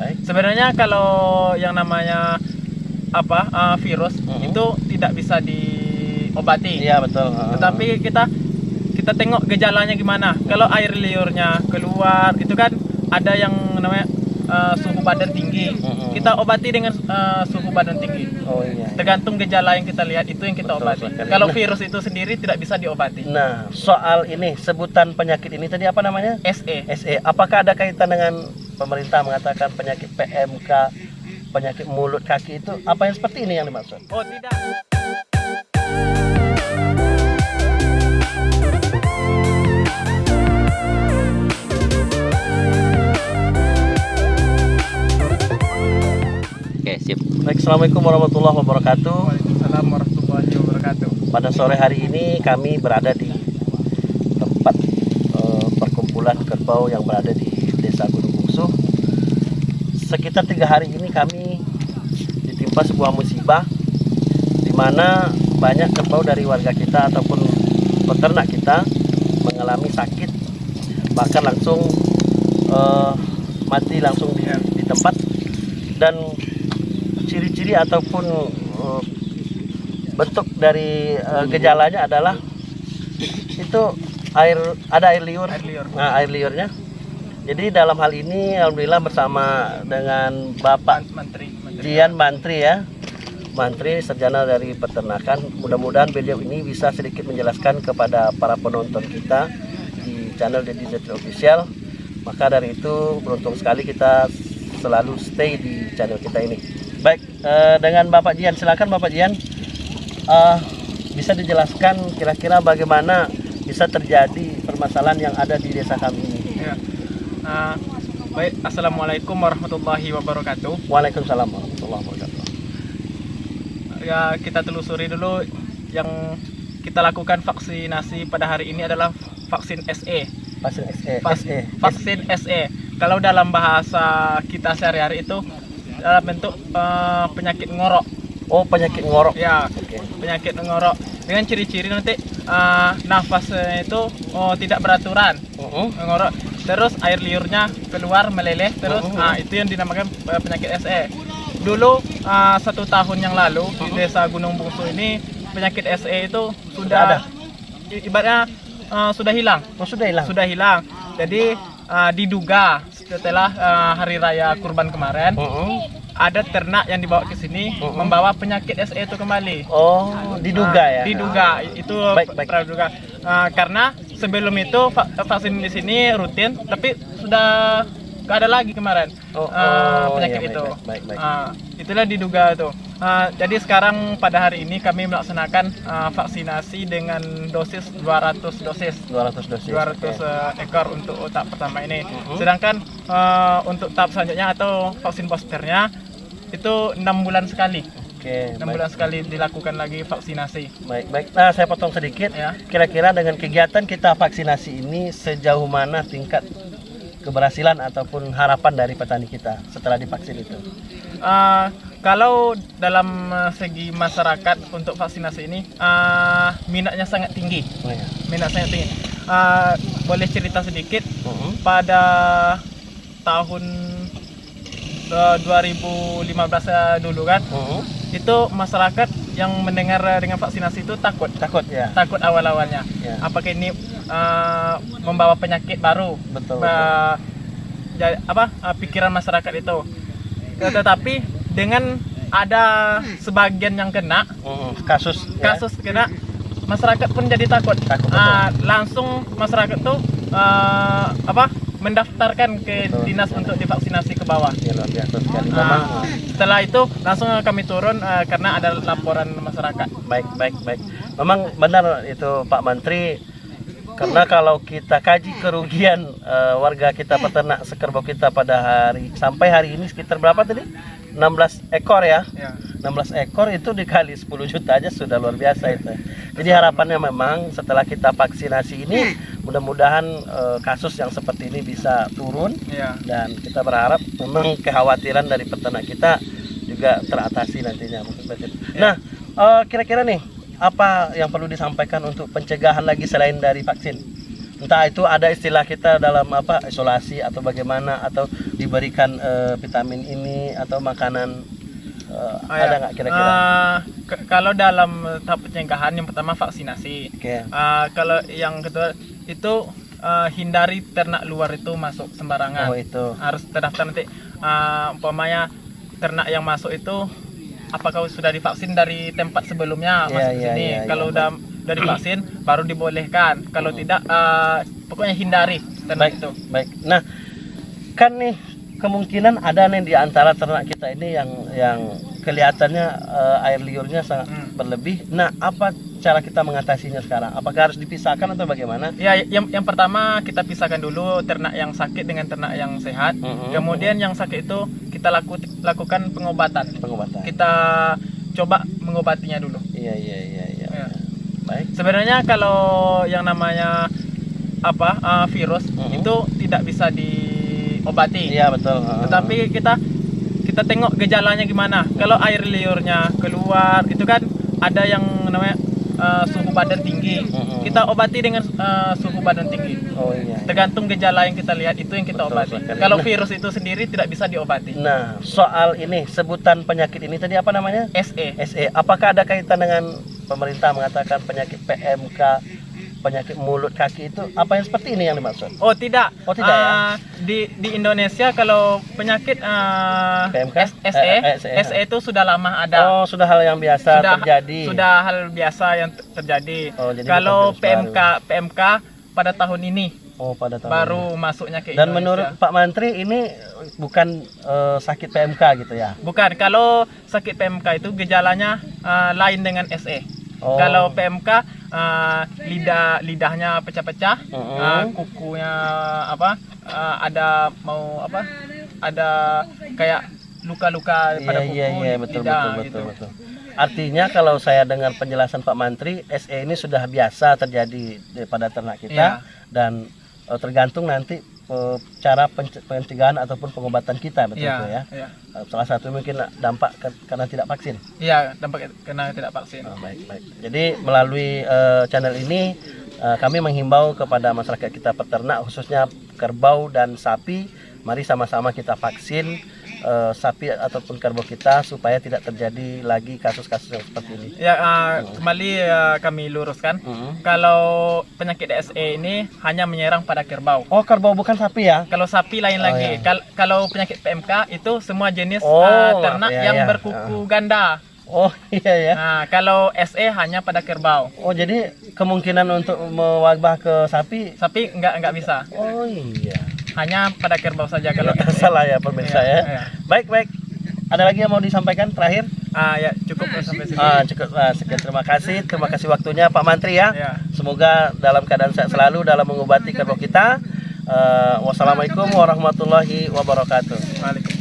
Baik. Sebenarnya kalau yang namanya apa uh, virus Mhm. itu tidak bisa diobati. Iya betul. Tetapi kita kita tengok gejalanya gimana. Kalau air liurnya keluar itu kan ada yang namanya uh, suhu badan tinggi. Mhm. Kita obati dengan uh, suhu badan tinggi. oh iya. Tergantung gejala yang kita lihat itu yang kita Betul obati. sekali. Kalau Nah. virus itu sendiri tidak bisa diobati. Nah, soal ini sebutan penyakit ini tadi apa namanya? SE. SE. Apakah ada kaitan dengan pemerintah mengatakan penyakit PMK, penyakit mulut kaki itu apa yang seperti ini yang dimaksud? Oh tidak. Oke, sip. Baik, Assalamualaikum warahmatullahi wabarakatuh. Waalaikumsalam warahmatullahi wabarakatuh. Pada sore hari ini kami berada di tempat eh, perkumpulan kerbau yang berada di Desa Gunung Bungsu. Sekitar tiga hari ini kami ditimpa sebuah musibah di mana banyak kerbau dari warga kita ataupun peternak kita mengalami sakit bahkan langsung eh, mati langsung di, di tempat dan ciri-ciri ataupun eh, bentuk dari eh, gejalanya adalah itu air ada air liur, Air liur. nah air liurnya jadi dalam hal ini alhamdulillah bersama dengan Bapak Menteri. Menteri. Jian Mantri ya Mantri sarjana dari peternakan mudah-mudahan beliau ini bisa sedikit menjelaskan kepada para penonton kita di channel Deddy Zetri Official maka dari itu beruntung sekali kita selalu stay di channel kita ini baik eh, dengan Bapak Jian silakan Bapak Jian Eh, bisa dijelaskan kira-kira bagaimana bisa terjadi permasalahan yang ada di desa kami ini Ya. Nah, baik, assalamualaikum warahmatullahi wabarakatuh. Waalaikumsalam warahmatullahi wabarakatuh Ya, kita telusuri dulu yang kita lakukan vaksinasi pada hari ini adalah vaksin SE. Vaksin SE, Vak- SE. Vaksin SE. Kalau dalam bahasa kita sehari-hari itu dalam bentuk eh, penyakit ngorok. Oh penyakit ngorok. Ya, Oke. penyakit ngorok dengan ciri-ciri nanti eh, nafasnya itu oh, tidak beraturan. Uh-uh. ngorok terus air liurnya keluar meleleh terus Oh. ah, itu yang dinamakan eh, penyakit SE dulu ah, satu tahun yang lalu di desa Gunung Bungsu ini penyakit SE itu sudah ada? i- ibaratnya ah, sudah hilang Oh sudah hilang. sudah hilang jadi ah, diduga setelah ah, hari raya kurban kemarin Uh-uh. ada ternak yang dibawa ke sini Oh. membawa penyakit SE itu kembali Oh diduga Ah, ya. Diduga itu Baik, baik. praduga. Ah, karena sebelum itu va- vaksin di sini rutin, tapi sudah nggak ada lagi kemarin Oh, ah, oh, penyakit iya, baik, itu. baik, baik, baik. Ah, itulah diduga itu. Ah, jadi sekarang pada hari ini kami melaksanakan ah, vaksinasi dengan dosis 200 dosis. 200 dosis. 200 oke. eh, ekor untuk tahap pertama ini. Mhm. Sedangkan eh, untuk tahap selanjutnya atau vaksin boosternya itu enam bulan sekali. Oke. enam baik. bulan sekali dilakukan lagi vaksinasi. Baik, baik. Nah, saya potong sedikit. Ya. Kira-kira dengan kegiatan kita vaksinasi ini sejauh mana tingkat keberhasilan ataupun harapan dari petani kita setelah divaksin itu? Uh, kalau dalam uh, segi masyarakat untuk vaksinasi ini uh, minatnya sangat tinggi, Oh, ya. minat sangat tinggi. Uh, boleh cerita sedikit Uh-uh. pada tahun uh, 2015 dulu kan, Uh-uh. itu masyarakat yang mendengar dengan vaksinasi itu takut, Takut ya. takut awal-awalnya. Ya. Apakah ini uh, membawa penyakit baru? Betul. betul. Ba- ja- apa uh, pikiran masyarakat itu. Tetapi dengan ada sebagian yang kena Uh-uh. Kasus. ya. kasus kena masyarakat pun jadi takut. Takut, betul. Ah, langsung masyarakat tuh uh, apa mendaftarkan ke Betul. dinas untuk divaksinasi ke bawah. Ya, luar biasa sekali. Memang. Ah, setelah itu langsung kami turun ah, karena ada laporan masyarakat. Baik, baik, baik. Memang benar itu Pak Menteri. Karena kalau kita kaji kerugian eh, warga kita peternak sekerbau kita pada hari sampai hari ini sekitar berapa tadi? 16 ekor ya. Ya. 16 ekor itu dikali 10 juta aja sudah luar biasa itu. Jadi harapannya memang setelah kita vaksinasi ini mudah-mudahan eh, kasus yang seperti ini bisa turun Ya. dan kita berharap memang kekhawatiran dari peternak kita juga teratasi nantinya Batin. Nah, eh, kira-kira nih apa yang perlu disampaikan untuk pencegahan lagi selain dari vaksin? entah itu ada istilah kita dalam apa isolasi atau bagaimana atau diberikan eh, vitamin ini atau makanan Ah, ada ya. nggak kira-kira? Ke- kalau dalam tahap pencegahan yang pertama vaksinasi. Oke. Ah, kalau yang kedua itu ah, hindari ternak luar itu masuk sembarangan. Oh itu. Harus terdaftar nanti ah, umpamanya ternak yang masuk itu apakah sudah divaksin dari tempat sebelumnya Iya, masuk ke iya, sini. iya, kalau iya. udah udah divaksin baru dibolehkan. Kalau tidak ah, pokoknya hindari ternak Baik. itu. Baik. Nah, kan nih kemungkinan ada nih di antara ternak kita ini yang yang kelihatannya eh, air liurnya sangat Hmm. berlebih. Nah, apa cara kita mengatasinya sekarang? Apakah harus dipisahkan atau bagaimana? Ya, yang yang pertama kita pisahkan dulu ternak yang sakit dengan ternak yang sehat. Mm-mm. Kemudian yang sakit itu kita laku, lakukan pengobatan. pengobatan. Kita coba mengobatinya dulu. Iya, iya, iya, iya. Ya. Baik. Sebenarnya kalau yang namanya apa uh, virus Mm-mm. itu tidak bisa diobati. Iya, betul. Tetapi kita kita tengok gejalanya gimana. Kalau air liurnya keluar itu kan ada yang namanya uh, suhu badan tinggi. Mm-mm. Kita obati dengan uh, suhu badan tinggi. Oh iya. Tergantung gejala yang kita lihat itu yang kita Betul obati. sekali. Kalau Nah. virus itu sendiri tidak bisa diobati. Nah, soal ini sebutan penyakit ini tadi apa namanya? SE. SE. Apakah ada kaitan dengan pemerintah mengatakan penyakit PMK, penyakit mulut kaki itu apa yang seperti ini yang dimaksud? Oh tidak. Oh, tidak ya? Ah, Di di Indonesia kalau penyakit ah, PMK? SE, Eh, eh, SE. SE itu sudah lama ada. Oh, sudah hal yang biasa sudah terjadi. Sudah hal biasa yang ter- terjadi. Oh, jadi kalau bukan virus PMK PMK pada tahun ini Oh, pada tahun baru ini. masuknya ke Dan Indonesia. menurut Pak Mantri ini bukan eh, sakit PMK gitu ya? Bukan, kalau sakit PMK itu gejalanya ah, lain dengan SE. Oh. Kalau PMK ah, lidah lidahnya pecah-pecah, Mm-mm. ah, kukunya apa? ah, ada mau apa? Ada kayak luka-luka pada Iya kuku, iya iya betul lidah, betul betul gitu. betul. Artinya kalau saya dengar penjelasan Pak Mantri, SE ini sudah biasa terjadi di- pada ternak kita Iya. dan eh, tergantung nanti eh, cara pence- pencegahan ataupun pengobatan kita betul Iya, ya. iya. Eh, Salah satu mungkin dampak ke- karena tidak vaksin. Iya, dampak karena tidak vaksin. Oh, baik baik. Jadi melalui eh, channel ini eh, kami menghimbau kepada masyarakat kita peternak khususnya kerbau dan sapi, mari sama-sama kita vaksin eh, sapi ataupun kerbau kita supaya tidak terjadi lagi kasus-kasus yang seperti ini. Ya, ah, kembali ah, kami luruskan. Mm. Kalau penyakit DSE ini hanya menyerang pada kerbau. Oh kerbau bukan sapi ya? Kalau sapi lain Oh, lagi. iya. Kal- kalau penyakit PMK itu semua jenis Oh, ah, ternak iya, yang iya. berkuku ganda. Oh iya ya. Nah, kalau SE hanya pada kerbau. Oh jadi kemungkinan untuk mewabah ke sapi? Sapi enggak enggak bisa. Oh iya. Hanya pada kerbau saja kalau Kalau SE. salah ya pemirsa Iya, ya. iya. Baik baik. Ada lagi yang mau disampaikan terakhir? Ah ya, cukup sampai sini. Ah, cukup ah, sekian terima kasih terima kasih waktunya Pak Mantri ya. Ya. Semoga dalam keadaan sehat selalu dalam mengobati kerbau kita. Eh, wassalamualaikum warahmatullahi wabarakatuh. Waalaikumsalam.